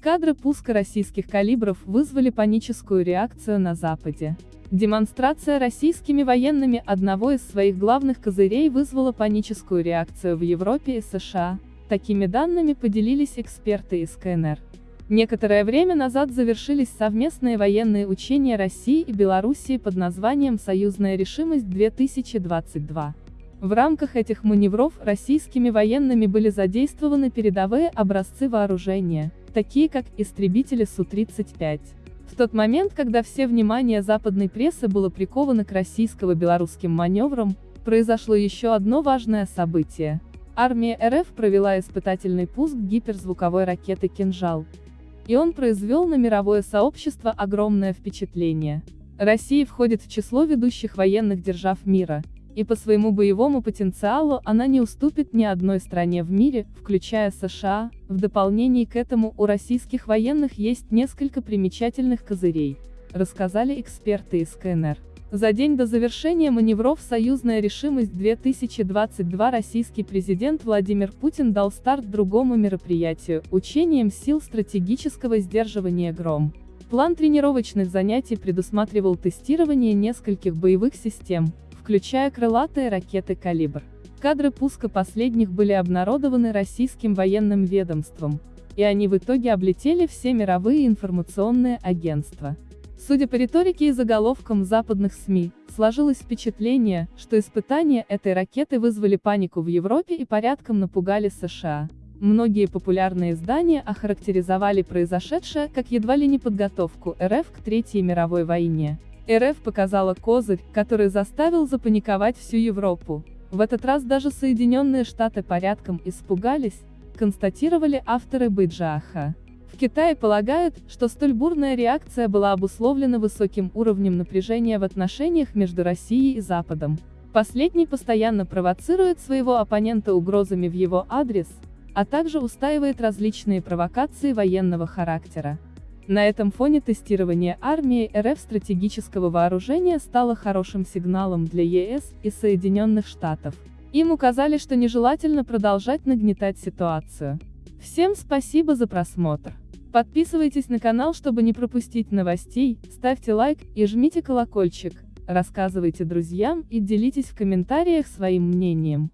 Кадры пуска российских калибров вызвали паническую реакцию на Западе. Демонстрация российскими военными одного из своих главных козырей вызвала паническую реакцию в Европе и США. Такими данными поделились эксперты из КНР. Некоторое время назад завершились совместные военные учения России и Белоруссии под названием «Союзная решимость-2022». В рамках этих маневров российскими военными были задействованы передовые образцы вооружения, такие как истребители Су-35. В тот момент, когда все внимание западной прессы было приковано к российско-белорусским маневрам, произошло еще одно важное событие. Армия РФ провела испытательный пуск гиперзвуковой ракеты «Кинжал», и он произвел на мировое сообщество огромное впечатление. Россия входит в число ведущих военных держав мира, и по своему боевому потенциалу она не уступит ни одной стране в мире, включая США. В дополнение к этому у российских военных есть несколько примечательных козырей, рассказали эксперты из КНР. За день до завершения маневров «Союзная решимость-2022» российский президент Владимир Путин дал старт другому мероприятию – учениям сил стратегического сдерживания «Гром». План тренировочных занятий предусматривал тестирование нескольких боевых систем, включая крылатые ракеты «Калибр». Кадры пуска последних были обнародованы российским военным ведомством, и они в итоге облетели все мировые информационные агентства. Судя по риторике и заголовкам западных СМИ, сложилось впечатление, что испытания этой ракеты вызвали панику в Европе и порядком напугали США. Многие популярные издания охарактеризовали произошедшее как едва ли не подготовку РФ к Третьей мировой войне. РФ показала козырь, который заставил запаниковать всю Европу. В этот раз даже Соединенные Штаты порядком испугались, констатировали авторы Бейджааха. В Китае полагают, что столь бурная реакция была обусловлена высоким уровнем напряжения в отношениях между Россией и Западом. Последний постоянно провоцирует своего оппонента угрозами в его адрес, а также устаивает различные провокации военного характера. На этом фоне тестирование армии РФ стратегического вооружения стало хорошим сигналом для ЕС и Соединенных Штатов. Им указали, что нежелательно продолжать нагнетать ситуацию. Всем спасибо за просмотр. Подписывайтесь на канал, чтобы не пропустить новостей, ставьте лайк и жмите колокольчик, рассказывайте друзьям и делитесь в комментариях своим мнением.